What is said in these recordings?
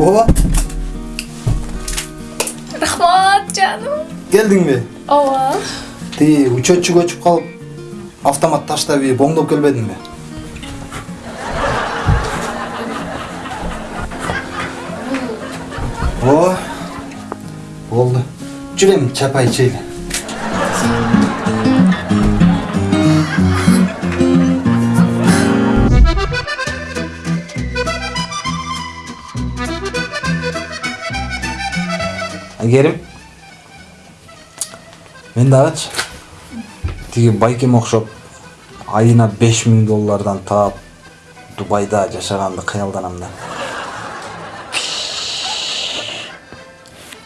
ооба рахмат жаным келдиңби ооба тиги учетчик өчүп калып автомат таштап ирип оңдоп келбедиңби ооба болду жүр эми чапай ичели айгерим мен дагычы тиги байкеме окшоп айына беш миң доллардан таап дубайда жашаганды кыялданам да.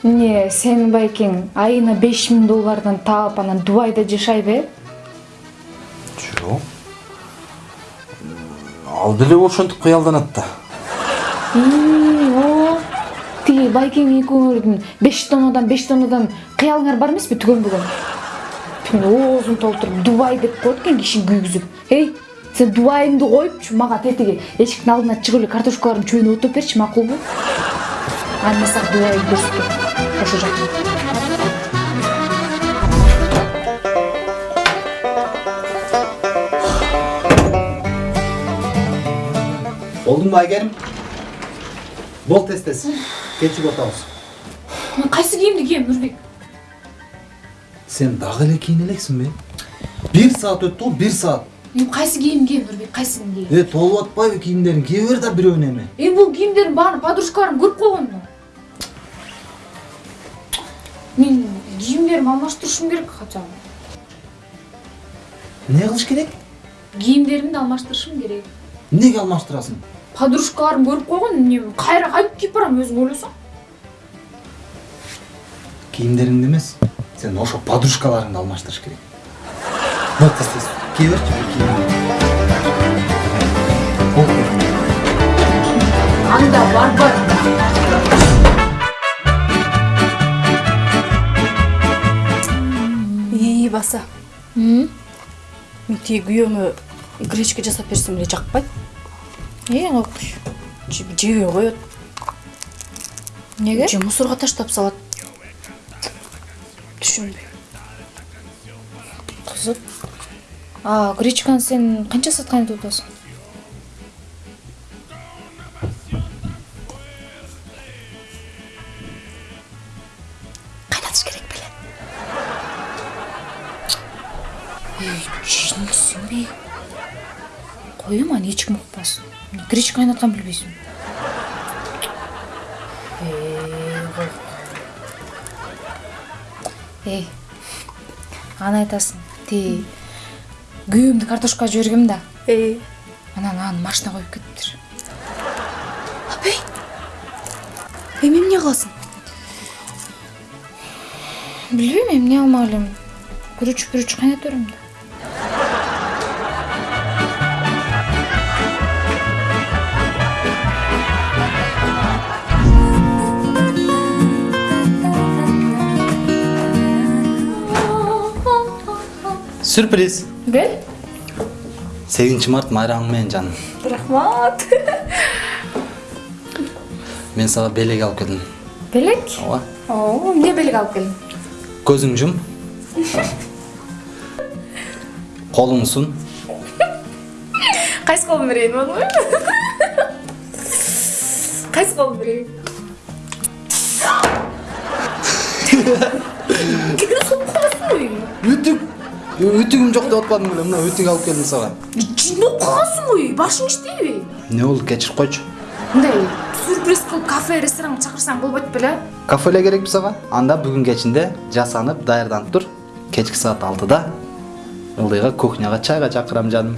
Эмне сенин байкең айына беш миң доллардан таап анан дубайда жашайбы э жок ал деле ошентип кыялданат да. Байкең экөөңөрдүн беш тоннадан беш тоннадан кыялыңар бар эмеспи түгөн бүгүн? Оозун толтуруп дубай деп коет экен киши күйгүзүп. Эй сен дубайыңды коюпчу мага тетиги эшиктин алдына чыгып эле картошкалардын чөбүнө отуруп берчи макулбу анда мен сага дубайды көрсөтөм ошол жакта. Болдуңбу айгерим? Бол тез тез кечигип атабыз мен кайсы кийимди кием нурбек сен дагы эле кийине элексиңби бир саат өттү го бир саат эми кайсы кийим кием нурбек кайсысын кием э толуп атпайбы кийимдериң кие бер да бирөөнү эми эми бул кийимдердин баарын подружкаларым көрүп койгон да мен кийимдеримди алмаштырышым керек хотя бы эмне кылыш керек кийимдеримди алмаштырышым керек эмнеге алмаштырасың? Подружкаларым көрүп койгон эмне кайра кайтып кийип барам өзүң ойлосоң кийимдериңди эмес сен ошо подружкаларыңды алмаштырыш керек. Вот кие берчи Болду. анда барбар ии баса. Мен тиги күйөөмө гречка жасап берсем эле жакпайт эң окуш жебей коет эмнеге же мусорго таштап салат. Түшүнбөйм кызык. А гречканы сен канча саат кайнатып атасың? Кайнатыш керек беле. Жинсиңби коем аны эч ким укпасын гречка кайнатканын билбейсиңби эй аны айтасың тиги күйөөмдү картошкага жибергем да э анан аны машина коюп кетиптир апей эми эмне кыласың билбейм эмне кылмак элем күрүч пүрүч кайната берем да? Сюрприз бел сегизинчи март менен жаным рахмат мен сага белек алып келдим белек ооба эмне белек алып келдиң көзүң жум колуң сун кайсы колум берейин болобу кайсы колум берейин үтүк үтүгүм жок деп атпадым беле мына үтүк алып келдим сага жинди окугансың ғой башың иштейби эмне болду кечирип койчу мындай сюрприз кылып кафе ресторанга чакырсаң болбойт беле кафе эле керекпи сага анда бүгүн кечинде жасанып даярданып тур кечки саат алтыда ылдыйга кухняга чайга чакырам жаным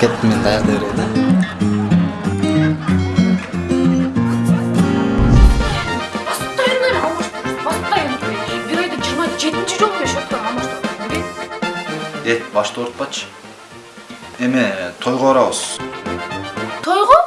кеттим мен даярдай берейин эт башты оорутпачы эме тойго барабыз тойго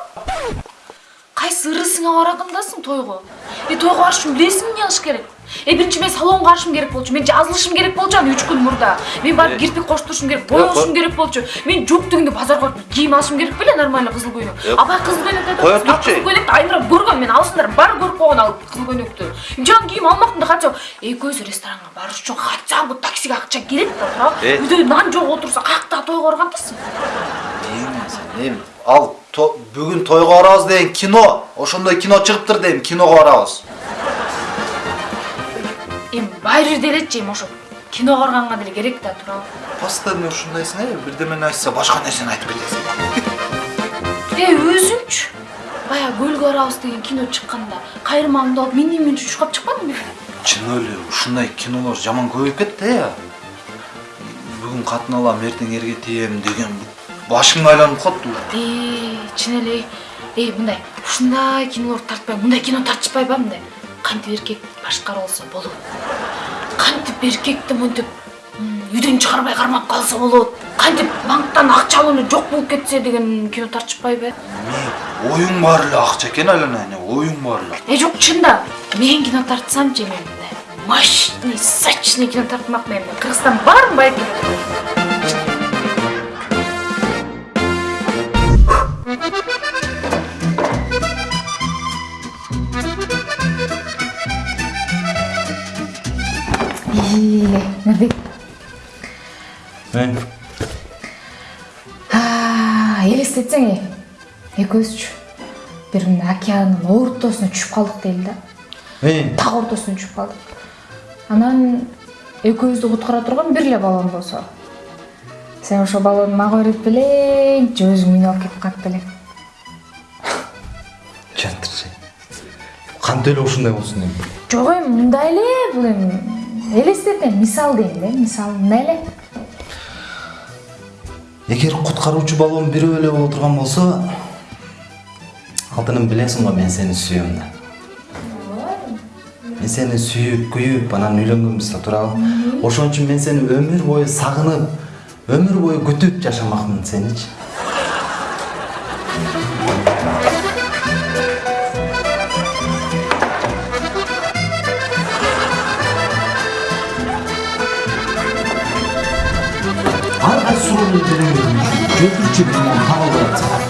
кайсы ырысыңа баратындасың тойго е тойго барыш үчүн билесиңби эмне кылыш керек э биринчи мен салонго барышым керек болчу мен жазылышым керек болчу аны үч күн мурда мен барып кирпик коштурушум керек боёшум керек болчу мен жок дегенде базарга барып кийим алышым керек беле нормальный кызыл көйнөк абай кызыл көйнөк айтат кызыл турчу. көйнөктү айнырап көргөм мен алсыңдар баары көрүп койгон ал кызыл көйнөктү жан кийим алмактым да хотя экөөбүз ресторанга барыш үчүн хотя бы таксиге акча керек да туурабы үйдө нан жок отурса каяктагы тойго баргандасың эми ал то- бүгүн тойго барабыз деген кино ошондой кино чыгыптыр дейм киного барабыз эми байыр делечи эми ошо киного барганга деле керек да туурабы постоянно ушундайсың э бирдемени айтса башка нерсени айтып кетесиң Эй, өзүңчү. Бая көлгө барабыз деген кино чыкканда кайрымаңды алып мен немен чучкап чыкпадыңбы? чын эле ушундай кинолор жаман көбөйүп кетти э бүгүн катын алам эртең эрге тием деген башың айланып калат Эй, чын эле. Эй, мындай ушундай кинолор тартпай, мындай кино тартышпайбы мындай? Кантип эркек башкара алса болот. Кантип эркекти мынтип үйдөн чыгарбай кармап калса болот. Кантип банктан акча алууну жок болуп кетсе деген кино тартышпайбы? оюң бар эле акча экен айлана эне оюң бар эле Э, жок чында. Мен кино тартсамчы мен мындай мощный, сочный кино тартмак мен. Кыргызстан байке. мурбек элестетсең эй экөөбүзчү бир мындай океандын ортосуна түшүп калдык дейли да. Э? Так ортосуна түшүп калдык. Анан экөөбүздү куткара турган бир эле баллон болсо. Сен ошол баллонду мага берет белең же өзүң мени алып кетип калат белең. Жтурч кантип эле ушундай болсун эми? Жок эми мындай эле бул эми. Элестет эми мисал дейм да мисал мындай эле эгер куткаруучу баллон бирөө эле боло турган болсо алтыным билесиң го мен сени сүйөм да мен сени сүйүп күйүп анан үйлөнгөнбүз да туурабы ошон үчүн мен сени өмүр бою сагынып өмүр бою күтүп жашамакмын сеничи ар кайсы суроону берем жетинчи табылдырат